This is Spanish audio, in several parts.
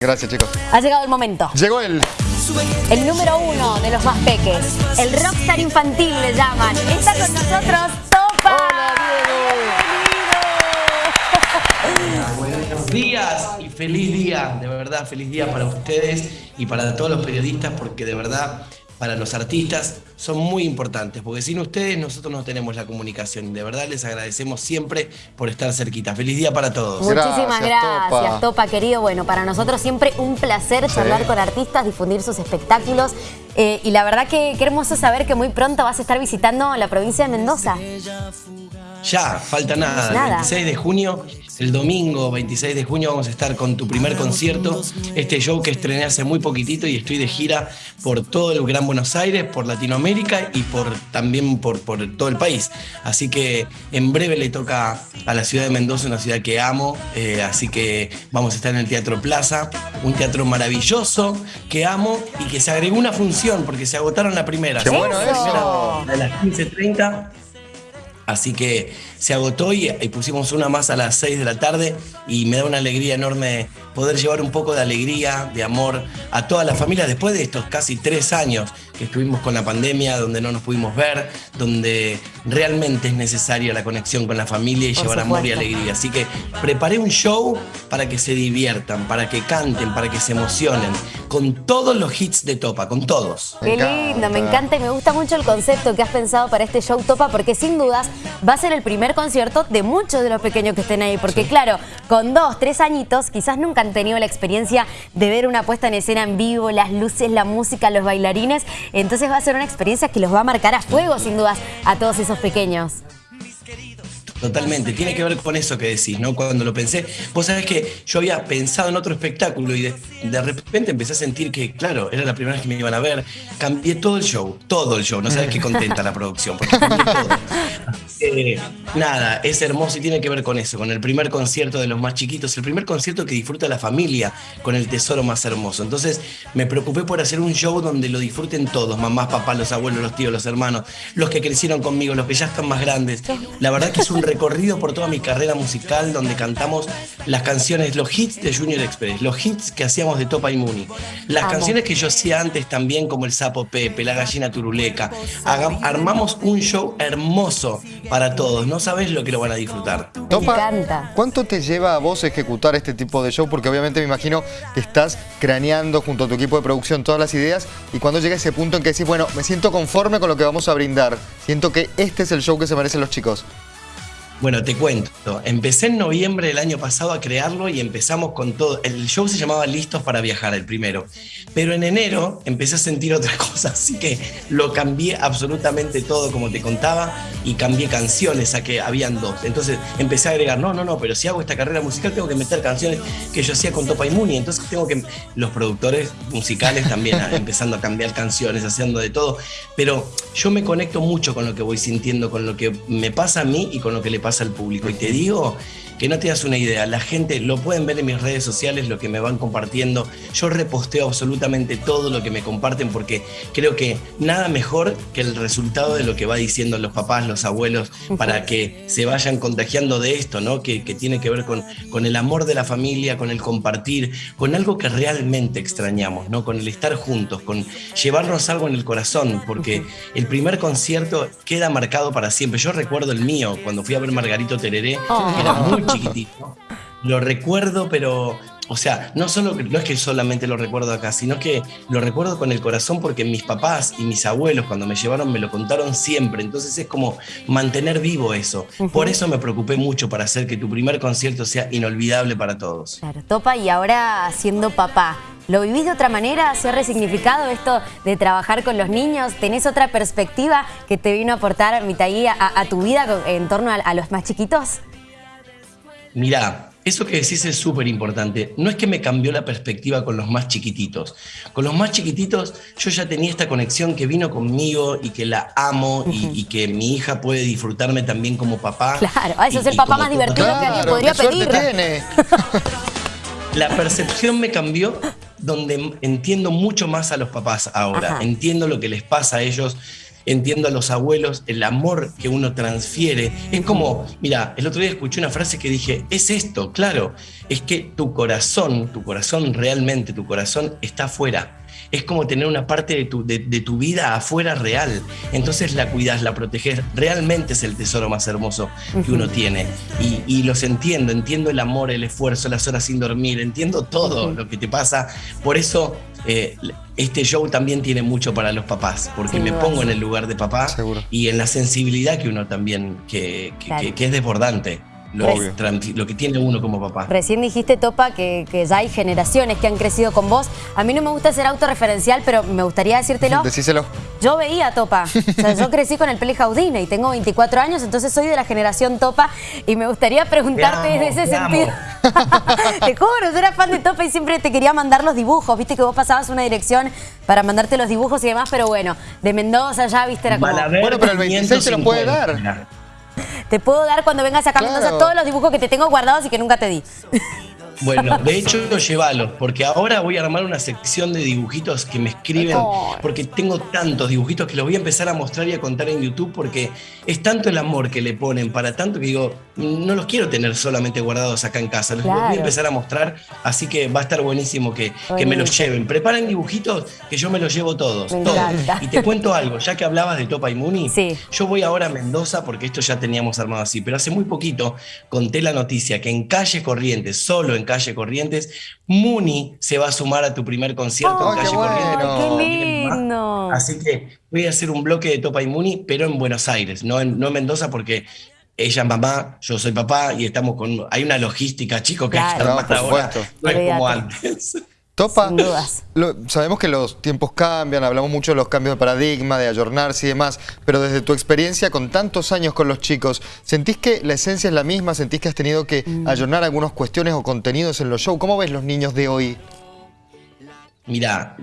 Gracias, chicos. Ha llegado el momento. Llegó el... El número uno de los más peques. El rockstar infantil le llaman. Está con nosotros Topa. Buenos días y feliz día, de verdad, feliz día para ustedes y para todos los periodistas porque de verdad para los artistas son muy importantes, porque sin ustedes nosotros no tenemos la comunicación. De verdad les agradecemos siempre por estar cerquita. Feliz día para todos. Muchísimas gracias, Topa. querido. Bueno, para nosotros siempre un placer charlar con artistas, difundir sus espectáculos. Eh, y la verdad que qué hermoso saber que muy pronto vas a estar visitando la provincia de Mendoza. Ya, falta nada. nada. 26 de junio el domingo 26 de junio vamos a estar con tu primer concierto, este show que estrené hace muy poquitito y estoy de gira por todo el Gran Buenos Aires, por Latinoamérica y por, también por, por todo el país. Así que en breve le toca a la ciudad de Mendoza, una ciudad que amo, eh, así que vamos a estar en el Teatro Plaza, un teatro maravilloso que amo y que se agregó una función porque se agotaron la primera. ¡Qué bueno eso! A las 15.30 Así que se agotó y, pusimos una más a las 6 de la tarde y me da una alegría enorme poder llevar un poco de alegría, de amor a toda la familia después de estos casi tres años que estuvimos con la pandemia, donde no nos pudimos ver, donde realmente es necesaria la conexión con la familia y llevar amor y alegría. Así que preparé un show para que se diviertan, para que canten, para que se emocionen, con todos los hits de Topa, con todos. Qué lindo, me encanta y me gusta mucho el concepto que has pensado para este show Topa, porque sin dudas va a ser el primer concierto de muchos de los pequeños que estén ahí, porque claro, con dos, tres añitos quizás nunca han tenido la experiencia de ver una puesta en escena en vivo, las luces, la música, los bailarines, entonces va a ser una experiencia que los va a marcar a fuego sin dudas a todos esos pequeños. Totalmente, tiene que ver con eso que decís, ¿no? Cuando lo pensé, vos sabés que yo había pensado en otro espectáculo y de, repente empecé a sentir que, claro, era la primera vez que me iban a ver, cambié todo el show, todo el show, no sabes qué contenta la producción, porque cambié todo. Eh, nada, es hermoso y tiene que ver con eso, con el primer concierto de los más chiquitos, el primer concierto que disfruta la familia con el tesoro más hermoso. Entonces me preocupé por hacer un show donde lo disfruten todos, mamás, papás, los abuelos, los tíos, los hermanos, los que crecieron conmigo, los que ya están más grandes. La verdad que es un recorrido por toda mi carrera musical donde cantamos las canciones, los hits de Junior Express, los hits que hacíamos de Topa y Muni, las canciones que yo hacía antes también como el Sapo Pepe, la Gallina Turuleca. armamos un show hermoso para todos, no sabes lo que lo van a disfrutar. Topa, ¿cuánto te lleva a vos ejecutar este tipo de show? Porque obviamente me imagino que estás craneando junto a tu equipo de producción todas las ideas y cuando llega ese punto en que decís, bueno, me siento conforme con lo que vamos a brindar, siento que este es el show que se merecen los chicos. Bueno, te cuento. Empecé en noviembre del año pasado a crearlo y empezamos con todo. El show se llamaba Listos para Viajar, el primero. Pero en enero empecé a sentir otra cosa, así que lo cambié absolutamente todo, como te contaba, y cambié canciones, a que habían dos. Entonces empecé a agregar, no, no, no, pero si hago esta carrera musical tengo que meter canciones que yo hacía con Topa y Muni. Entonces tengo que. Los productores musicales también empezando a cambiar canciones, haciendo de todo. Pero yo me conecto mucho con lo que voy sintiendo, con lo que me pasa a mí y con lo que le pasa al público. Y te digo que no te das una idea, la gente lo pueden ver en mis redes sociales, lo que me van compartiendo. Yo reposteo absolutamente todo lo que me comparten porque creo que nada mejor que el resultado de lo que va diciendo los papás, los abuelos, para que se vayan contagiando de esto, ¿no? Que, tiene que ver con, con el amor de la familia, con el compartir, con algo que realmente extrañamos, ¿no? Con el estar juntos, con llevarnos algo en el corazón, porque el primer concierto queda marcado para siempre. Yo recuerdo el mío, cuando fui a ver Margarito Tereré, era muy chiquitito. Lo recuerdo, pero, o sea, no, solo, no es que solamente lo recuerdo acá, sino que lo recuerdo con el corazón porque mis papás y mis abuelos cuando me llevaron me lo contaron siempre. Entonces es como mantener vivo eso. Por eso me preocupé mucho para hacer que tu primer concierto sea inolvidable para todos. Claro, Topa, y ahora siendo papá, ¿Lo vivís de otra manera? ¿Se ha resignificado esto de trabajar con los niños? ¿Tenés otra perspectiva que te vino a aportar Mitaí a, a tu vida en torno a los más chiquitos? Mirá, eso que decís es súper importante. No es que me cambió la perspectiva con los más chiquititos. Con los más chiquititos yo ya tenía esta conexión que vino conmigo y que la amo y, que mi hija puede disfrutarme también como papá. Claro, eso es el papá más divertido que alguien podría pedir. La percepción me cambió donde entiendo mucho más a los papás ahora. Entiendo lo que les pasa a ellos entiendo a los abuelos, el amor que uno transfiere. Es como, mira, el otro día escuché una frase que dije, es esto, claro, es que tu corazón, tu corazón realmente, tu corazón está afuera es como tener una parte de tu, de, tu vida afuera real. Entonces la cuidas, la proteges. Realmente es el tesoro más hermoso que uno tiene. Y, los entiendo, entiendo el amor, el esfuerzo, las horas sin dormir, entiendo todo lo que te pasa. Por eso eh, este show también tiene mucho para los papás, porque me pongo en el lugar de papá y en la sensibilidad que uno también, que, que es desbordante lo, que tiene uno como papá. Recién dijiste, Topa, que, ya hay generaciones que han crecido con vos. A mí no me gusta ser autorreferencial, pero me gustaría decírtelo. Decíselo. Yo veía Topa. O sea, yo crecí con el Peli Jaudine y tengo 24 años, entonces soy de la generación Topa y me gustaría preguntarte en ese sentido. te juro, yo era fan de Topa y siempre te quería mandar los dibujos. Viste que vos pasabas una dirección para mandarte los dibujos y demás, pero bueno, de Mendoza ya, viste, era como... Bueno, pero el 26 se lo puede dar. Te puedo dar cuando vengas a Mendoza todos los dibujos que te tengo guardados y que nunca te di. Bueno, de hecho, llévalo, porque ahora voy a armar una sección de dibujitos que me escriben, porque tengo tantos dibujitos que los voy a empezar a mostrar y a contar en YouTube, porque es tanto el amor que le ponen para tanto que digo, no los quiero tener solamente guardados acá en casa, los, voy a empezar a mostrar, así que va a estar buenísimo que, que me los lleven. Preparen dibujitos que yo me los llevo todos, todos. Y te cuento algo, ya que hablabas de Topa y Muni, yo voy ahora a Mendoza, porque esto ya teníamos armado así, pero hace muy poquito conté la noticia que en Calle Corrientes, solo en Calle Corrientes. Muni se va a sumar a tu primer concierto en Calle Corrientes. ¡Qué lindo! Así que voy a hacer un bloque de Topa y Muni, pero en Buenos Aires, no en, no Mendoza, porque ella es mamá, yo soy papá y estamos con. Hay una logística, chicos, que claro, ahora. No es como antes. Topa, sabemos que los tiempos cambian, hablamos mucho de los cambios de paradigma, de ayornarse y demás, pero desde tu experiencia con tantos años con los chicos, ¿sentís que la esencia es la misma? ¿Sentís que has tenido que mm. ayornar algunas cuestiones o contenidos en los shows? ¿Cómo ves los niños de hoy? Mira,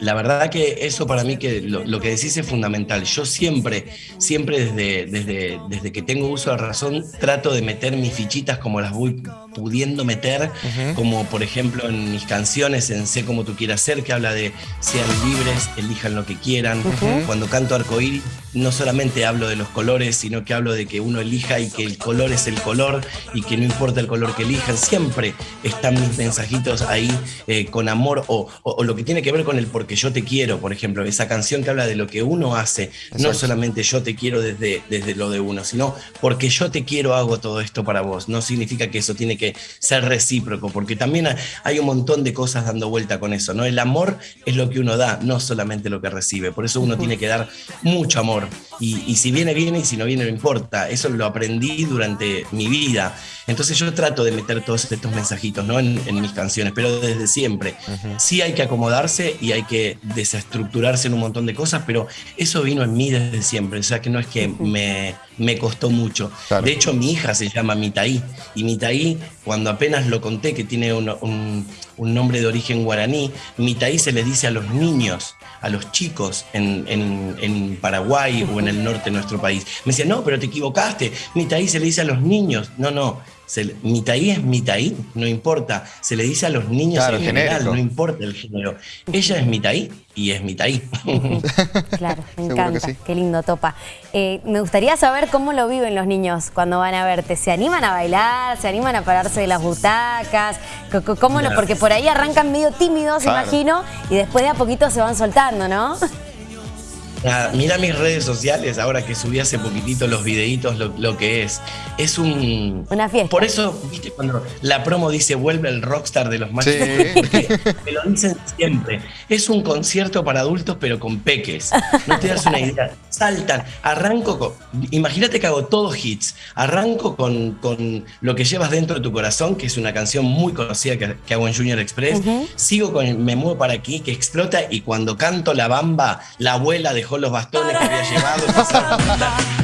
la verdad que eso para mí que lo, que decís es fundamental. Yo siempre, siempre desde, desde, desde que tengo uso de razón, trato de meter mis fichitas como las voy pudiendo meter, como por ejemplo en mis canciones, en Sé como tú quieras ser, que habla de sean libres, elijan lo que quieran. Cuando canto arcoíris, no solamente hablo de los colores, sino que hablo de que uno elija y que el color es el color y que no importa el color que elijan. Siempre están mis mensajitos ahí eh, con amor o, o, lo que tiene que ver con el porque yo te quiero, por ejemplo, esa canción que habla de lo que uno hace, no solamente yo te quiero desde, desde lo de uno, sino porque yo te quiero hago todo esto para vos. No significa que eso tiene que ser recíproco, porque también hay un montón de cosas dando vuelta con eso, ¿no? El amor es lo que uno da, no solamente lo que recibe. Por eso uno tiene que dar mucho amor y, si viene, viene, y si no viene, no importa. Eso lo aprendí durante mi vida. Entonces yo trato de meter todos estos mensajitos ¿no? en, mis canciones, pero desde siempre. Sí hay que acomodarse y hay que desestructurarse en un montón de cosas, pero eso vino en mí desde siempre. O sea que no es que me, me costó mucho. De hecho, mi hija se llama Mitaí. Y Mitaí, cuando apenas lo conté, que tiene un, un nombre de origen guaraní, Mitaí se le dice a los niños a los chicos en, en, Paraguay o en el norte de nuestro país. Me decían, no, pero te equivocaste. Mitaí se le dice a los niños. No, no. Se, mitaí es mitaí, no importa. Se le dice a los niños en general, no importa el género. Ella es mitaí y es mitaí. claro, me encanta. Qué lindo, Topa. Eh, me gustaría saber cómo lo viven los niños cuando van a verte. ¿Se animan a bailar? ¿Se animan a pararse de las butacas? ¿Cómo lo? Porque por ahí arrancan medio tímidos, imagino, y después de a poquito se van soltando, ¿no? Mira mis redes sociales, ahora que subí hace poquitito los videitos, lo, que es. Es un... Una fiesta. Por eso, viste, cuando la promo dice vuelve el rockstar de los machos, me lo dicen siempre. Es un concierto para adultos, pero con peques. No te das una idea. Saltan, arranco con... Imagínate que hago todos hits. Arranco con, con, Lo que llevas dentro de tu corazón, que es una canción muy conocida que, hago en Junior Express. Sigo con Me muevo para aquí, que explota, y cuando canto La Bamba, la abuela de los bastones que había llevado.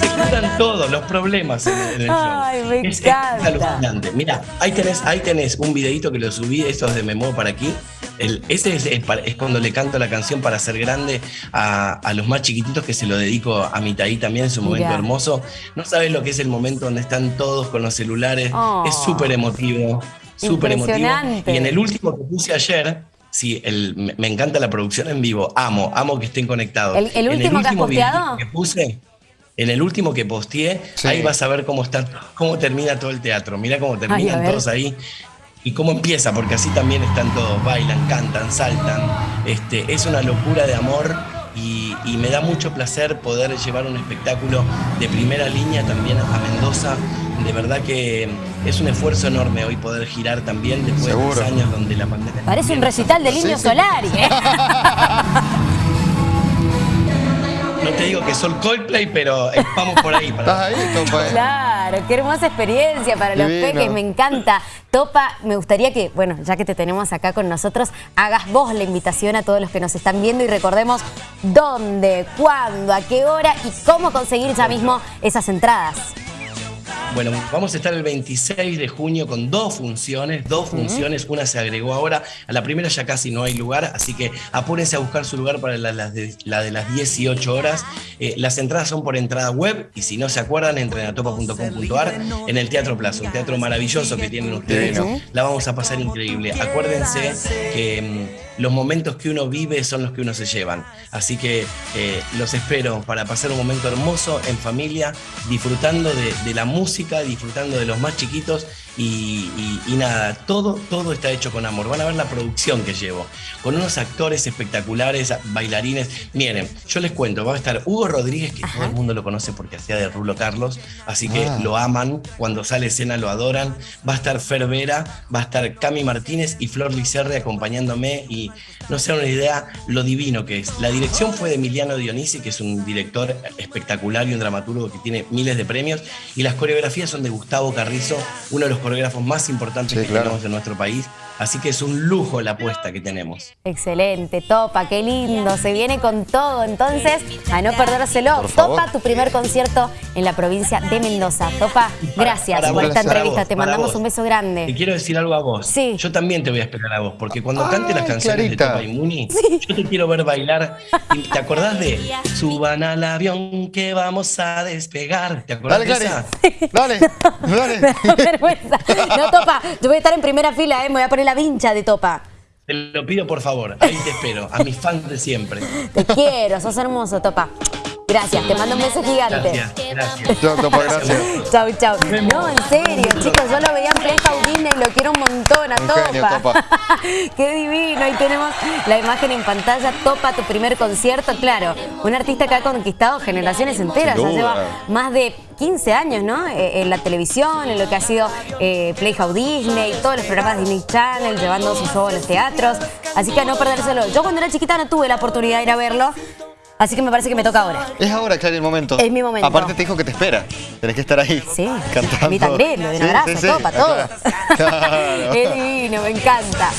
se juntan todos los problemas en, el show. es, alucinante. Mira, ahí tenés, ahí tenés un videito que lo subí, estos de Me Muevo para aquí. El, ese es, es, cuando le canto la canción para ser grande a, a, los más chiquititos que se lo dedico a mi taí también, es un momento hermoso. No sabes lo que es el momento donde están todos con los celulares, es súper emotivo, súper emotivo. Y en el último que puse ayer, Sí, el, me encanta la producción en vivo. Amo, amo que estén conectados. ¿El, el último, que has posteado? Que puse, en el último que posteé, ahí vas a ver cómo está, cómo termina todo el teatro. Mira cómo terminan todos ahí y cómo empieza, porque así también están todos, bailan, cantan, saltan. Este, es una locura de amor y, me da mucho placer poder llevar un espectáculo de primera línea también a Mendoza. De verdad que es un esfuerzo enorme hoy poder girar también después de dos años donde la pandemia... Parece un recital de Niño Solari. ¿eh? No te digo que son Coldplay, pero vamos por ahí. ¿Estás ahí? Claro, qué hermosa experiencia para los peques, me encanta. Topa, me gustaría que, bueno, ya que te tenemos acá con nosotros, hagas vos la invitación a todos los que nos están viendo y recordemos dónde, cuándo, a qué hora y cómo conseguir ya mismo esas entradas. Bueno, vamos a estar el 26 de junio con dos funciones, dos funciones, una se agregó ahora, a la primera ya casi no hay lugar, así que apúrense a buscar su lugar para la, de, las 18 horas. Eh, las entradas son por entrada web y si no se acuerdan, entren a topa.com.ar en el Teatro Plaza, un teatro maravilloso que tienen ustedes, la vamos a pasar increíble. Acuérdense que mm, los momentos que uno vive son los que uno se llevan, así que eh, los espero para pasar un momento hermoso en familia, disfrutando de la música disfrutando de los más chiquitos y, nada, todo, todo está hecho con amor. Van a ver la producción que llevo, con unos actores espectaculares, bailarines. Miren, yo les cuento, va a estar Hugo Rodríguez, que todo el mundo lo conoce porque hacía de Rulo Carlos, así que ah. lo aman, cuando sale escena lo adoran. Va a estar Fer Vera, va a estar Cami Martínez y Flor Licerre acompañándome y no se una idea lo divino que es. La dirección fue de Emiliano Dionisi, que es un director espectacular y un dramaturgo que tiene miles de premios, y las coreografías son de Gustavo Carrizo, uno de los coreógrafos más importantes que tenemos en nuestro país. Así que es un lujo la apuesta que tenemos. Excelente, Topa, qué lindo. Se viene con todo. Entonces, a no perdérselo. Topa, tu primer concierto en la provincia de Mendoza. Topa, gracias por esta entrevista. te mandamos un beso grande. Te quiero decir algo a vos. Sí. Yo también te voy a esperar a vos, porque cuando cante las canciones de Topa y Muni, yo te quiero ver bailar. ¿Te acordás de Suban al avión que vamos a despegar? ¿Te acordás dale, de esa? Dale, dale. vergüenza. No, Topa, yo voy a estar en primera fila, ¿eh? me voy a poner la vincha de Topa. Te lo pido por favor, ahí te espero, a mis fans de siempre. Te quiero, sos hermoso, Topa. Gracias, te mando un beso gigante. Gracias, gracias. Chau, gracias. Chau, chau. No, en serio, chicos, yo lo veía en Play y lo quiero un montón a Topa. Qué divino, ahí tenemos la imagen en pantalla, Topa, tu primer concierto, claro. Un artista que ha conquistado generaciones enteras, ya lleva más de 15 años, ¿no? Eh, en la televisión, en lo que ha sido eh, Playhouse Disney, todos los programas de Disney Channel, llevando su show a los teatros. Así que a no perdérselo. Yo cuando era chiquita no tuve la oportunidad de ir a verlo, Así que me parece que me toca ahora. Es ahora, claro, el momento. Es mi momento. Aparte te dijo que te espera. Tenés que estar ahí. Sí. Cantando. A mí también, lo de un abrazo, todo para todos. es divino, me encanta.